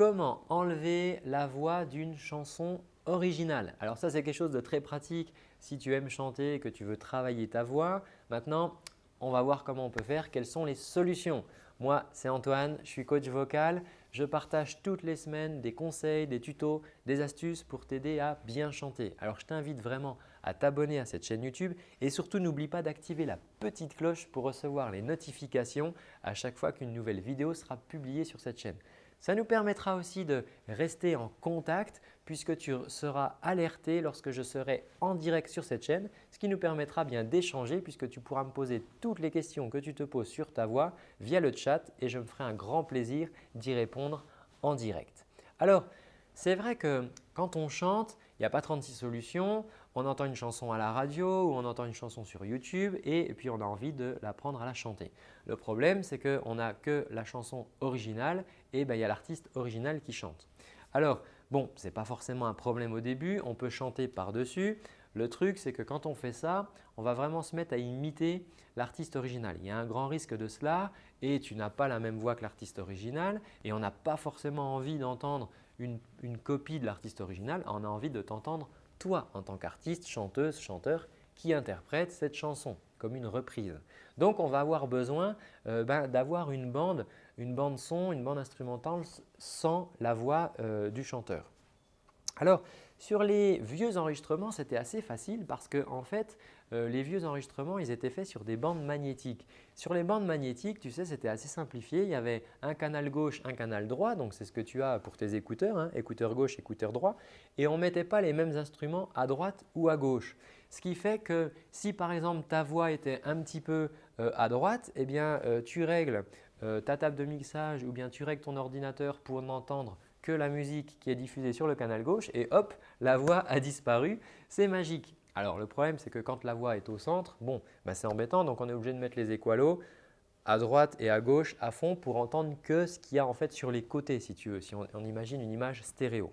comment enlever la voix d'une chanson originale Alors ça, c'est quelque chose de très pratique si tu aimes chanter et que tu veux travailler ta voix. Maintenant, on va voir comment on peut faire, quelles sont les solutions? Moi, c'est Antoine, je suis coach vocal. Je partage toutes les semaines des conseils, des tutos, des astuces pour t'aider à bien chanter. Alors, je t'invite vraiment à t'abonner à cette chaîne YouTube et surtout n'oublie pas d'activer la petite cloche pour recevoir les notifications à chaque fois qu'une nouvelle vidéo sera publiée sur cette chaîne. Ça nous permettra aussi de rester en contact puisque tu seras alerté lorsque je serai en direct sur cette chaîne, ce qui nous permettra bien d'échanger puisque tu pourras me poser toutes les questions que tu te poses sur ta voix via le chat et je me ferai un grand plaisir d'y répondre en direct. Alors, c'est vrai que quand on chante, il n'y a pas 36 solutions. On entend une chanson à la radio ou on entend une chanson sur YouTube et, puis on a envie de l'apprendre à la chanter. Le problème, c'est qu'on n'a que la chanson originale et ben, il y a l'artiste original qui chante. Alors, bon, ce n'est pas forcément un problème au début, on peut chanter par-dessus. Le truc, c'est que quand on fait ça, on va vraiment se mettre à imiter l'artiste original. Il y a un grand risque de cela et tu n'as pas la même voix que l'artiste original et on n'a pas forcément envie d'entendre une, copie de l'artiste original, on a envie de t'entendre toi en tant qu'artiste, chanteuse, chanteur qui interprète cette chanson comme une reprise. Donc, on va avoir besoin euh, ben, d'avoir une bande, une bande son, une bande instrumentale sans la voix euh, du chanteur. Alors, sur les vieux enregistrements, c'était assez facile parce que en fait, euh, les vieux enregistrements, ils étaient faits sur des bandes magnétiques. Sur les bandes magnétiques, tu sais, c'était assez simplifié. Il y avait un canal gauche, un canal droit. Donc, c'est ce que tu as pour tes écouteurs, hein, écouteur gauche, écouteur droit. Et on ne mettait pas les mêmes instruments à droite ou à gauche. Ce qui fait que si par exemple ta voix était un petit peu euh, à droite, eh bien, euh, tu règles ta table de mixage ou bien tu règles ton ordinateur pour n'entendre que la musique qui est diffusée sur le canal gauche et hop, la voix a disparu. C'est magique. Alors le problème, c'est que quand la voix est au centre, bon, bah, c'est embêtant donc on est obligé de mettre les équalos à droite et à gauche à fond pour entendre que ce qu'il y a en fait sur les côtés si tu veux, si on, imagine une image stéréo.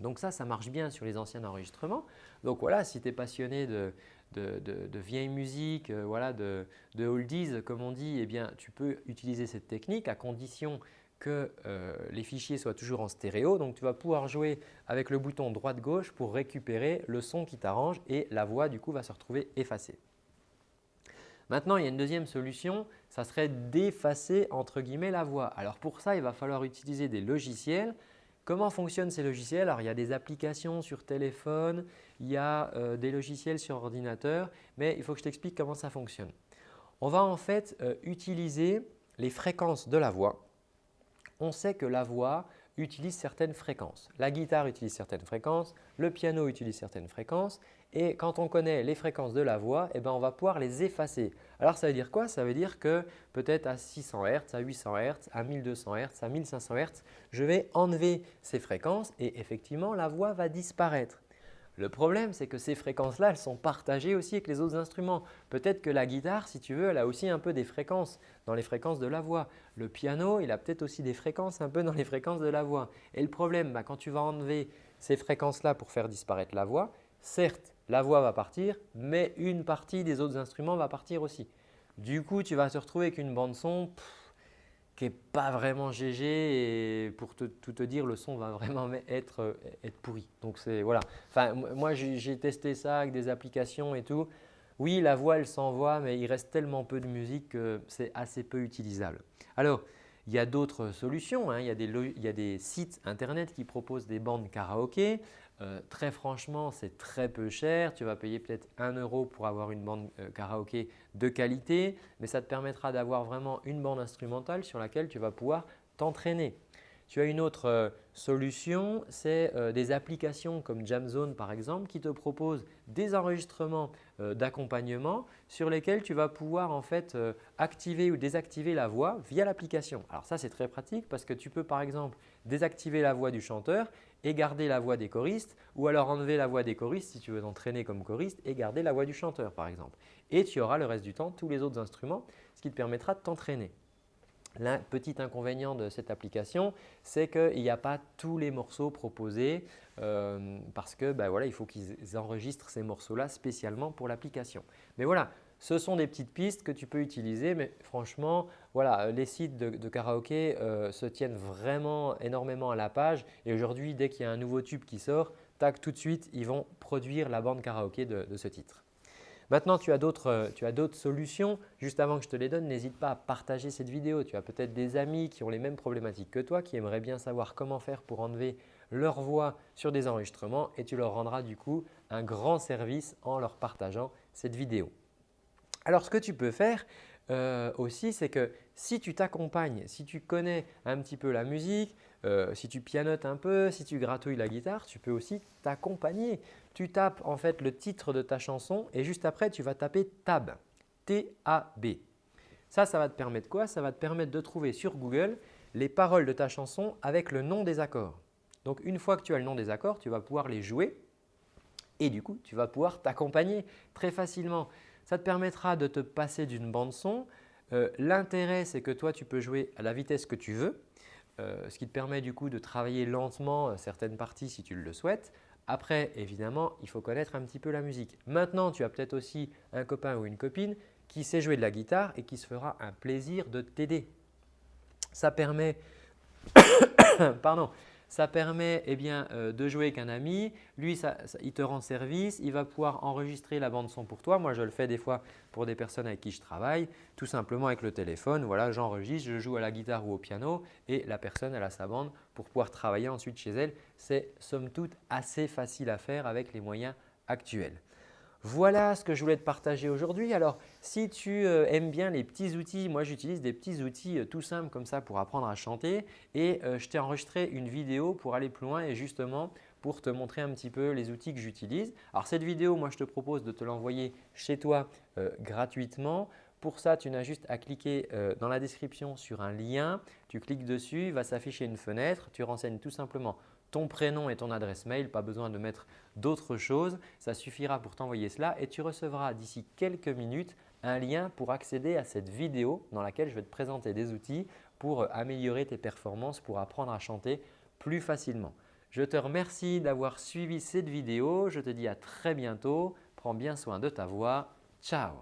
Donc ça, ça marche bien sur les anciens enregistrements. Donc voilà, si tu es passionné de, de, vieille musique, euh, voilà, de, oldies comme on dit, eh bien, tu peux utiliser cette technique à condition que euh, les fichiers soient toujours en stéréo. Donc, tu vas pouvoir jouer avec le bouton droite-gauche pour récupérer le son qui t'arrange et la voix du coup va se retrouver effacée. Maintenant, il y a une deuxième solution, ça serait d'effacer entre guillemets la voix. Alors pour ça, il va falloir utiliser des logiciels. Comment fonctionnent ces logiciels? Alors il y a des applications sur téléphone, il y a euh, des logiciels sur ordinateur, mais il faut que je t'explique comment ça fonctionne. On va en fait euh, utiliser les fréquences de la voix on sait que la voix utilise certaines fréquences. La guitare utilise certaines fréquences, le piano utilise certaines fréquences et quand on connaît les fréquences de la voix, eh ben, on va pouvoir les effacer. Alors ça veut dire quoi? Ça veut dire que peut-être à 600 Hz, à 800 Hz, à 1200 Hz, à 1500 Hz, je vais enlever ces fréquences et effectivement la voix va disparaître. Le problème, c'est que ces fréquences-là, elles sont partagées aussi avec les autres instruments. Peut-être que la guitare, si tu veux, elle a aussi un peu des fréquences dans les fréquences de la voix. Le piano, il a peut-être aussi des fréquences un peu dans les fréquences de la voix. Et le problème, bah, quand tu vas enlever ces fréquences-là pour faire disparaître la voix, certes, la voix va partir, mais une partie des autres instruments va partir aussi. Du coup, tu vas te retrouver avec une bande son pas vraiment GG et pour tout te dire, le son va vraiment être, euh, être pourri. Donc c'est voilà. Enfin, moi j'ai testé ça avec des applications et tout. Oui, la voix elle s'envoie, mais il reste tellement peu de musique que c'est assez peu utilisable. Alors, il y a d'autres solutions. Hein. Il, y a des, il, y a des, sites internet qui proposent des bandes karaoké. Euh, très franchement, c'est très peu cher. Tu vas payer peut-être 1 euro pour avoir une bande euh, karaoké de qualité, mais ça te permettra d'avoir vraiment une bande instrumentale sur laquelle tu vas pouvoir t'entraîner. Tu as une autre euh, solution, c'est des applications comme Jamzone par exemple qui te proposent des enregistrements d'accompagnement sur lesquels tu vas pouvoir en fait activer ou désactiver la voix via l'application. Alors ça c'est très pratique parce que tu peux par exemple désactiver la voix du chanteur et garder la voix des choristes ou alors enlever la voix des choristes si tu veux t'entraîner comme choriste et garder la voix du chanteur par exemple. Et tu auras le reste du temps tous les autres instruments, ce qui te permettra de t'entraîner. Le petit inconvénient de cette application, c'est qu'il n'y a pas tous les morceaux proposés euh, parce que ben voilà, il faut qu'ils enregistrent ces morceaux-là spécialement pour l'application. Mais voilà, ce sont des petites pistes que tu peux utiliser, mais franchement, voilà, les sites de, karaoké euh, se tiennent vraiment énormément à la page et aujourd'hui, dès qu'il y a un nouveau tube qui sort, tac, tout de suite, ils vont produire la bande karaoké de, ce titre. Maintenant, tu as d'autres solutions. Juste avant que je te les donne, n'hésite pas à partager cette vidéo. Tu as peut-être des amis qui ont les mêmes problématiques que toi, qui aimeraient bien savoir comment faire pour enlever leur voix sur des enregistrements et tu leur rendras du coup un grand service en leur partageant cette vidéo. Alors ce que tu peux faire euh, aussi, c'est que si tu t'accompagnes, si tu connais un petit peu la musique, euh, si tu pianotes un peu, si tu gratouilles la guitare, tu peux aussi t'accompagner. Tu tapes en fait le titre de ta chanson et juste après tu vas taper tab, T-A-B. Ça, ça va te permettre quoi? Ça va te permettre de trouver sur Google les paroles de ta chanson avec le nom des accords. Donc une fois que tu as le nom des accords, tu vas pouvoir les jouer et du coup, tu vas pouvoir t'accompagner très facilement. Ça te permettra de te passer d'une bande son. Euh, l'intérêt, c'est que toi, tu peux jouer à la vitesse que tu veux, euh, ce qui te permet du coup de travailler lentement euh, certaines parties si tu le souhaites. Après, évidemment, il faut connaître un petit peu la musique. Maintenant, tu as peut-être aussi un copain ou une copine qui sait jouer de la guitare et qui se fera un plaisir de t'aider. Ça permet pardon, ça permet eh euh, de jouer avec un ami. Lui, il te rend service. Il va pouvoir enregistrer la bande son pour toi. Moi, je le fais des fois pour des personnes avec qui je travaille, tout simplement avec le téléphone. Voilà, j'enregistre, je joue à la guitare ou au piano et la personne elle a sa bande pour pouvoir travailler ensuite chez elle. C'est somme toute assez facile à faire avec les moyens actuels. Voilà ce que je voulais te partager aujourd'hui. Alors, si tu euh, aimes bien les petits outils, moi j'utilise des petits outils euh, tout simples comme ça pour apprendre à chanter et euh, je t'ai enregistré une vidéo pour aller plus loin et justement pour te montrer un petit peu les outils que j'utilise. Alors cette vidéo, moi je te propose de te l'envoyer chez toi gratuitement. Pour ça, tu n'as juste à cliquer dans la description sur un lien. Tu cliques dessus, il va s'afficher une fenêtre. Tu renseignes tout simplement ton prénom et ton adresse mail, pas besoin de mettre d'autres choses. Ça suffira pour t'envoyer cela et tu recevras d'ici quelques minutes un lien pour accéder à cette vidéo dans laquelle je vais te présenter des outils pour améliorer tes performances, pour apprendre à chanter plus facilement. Je te remercie d'avoir suivi cette vidéo. Je te dis à très bientôt. Prends bien soin de ta voix. Ciao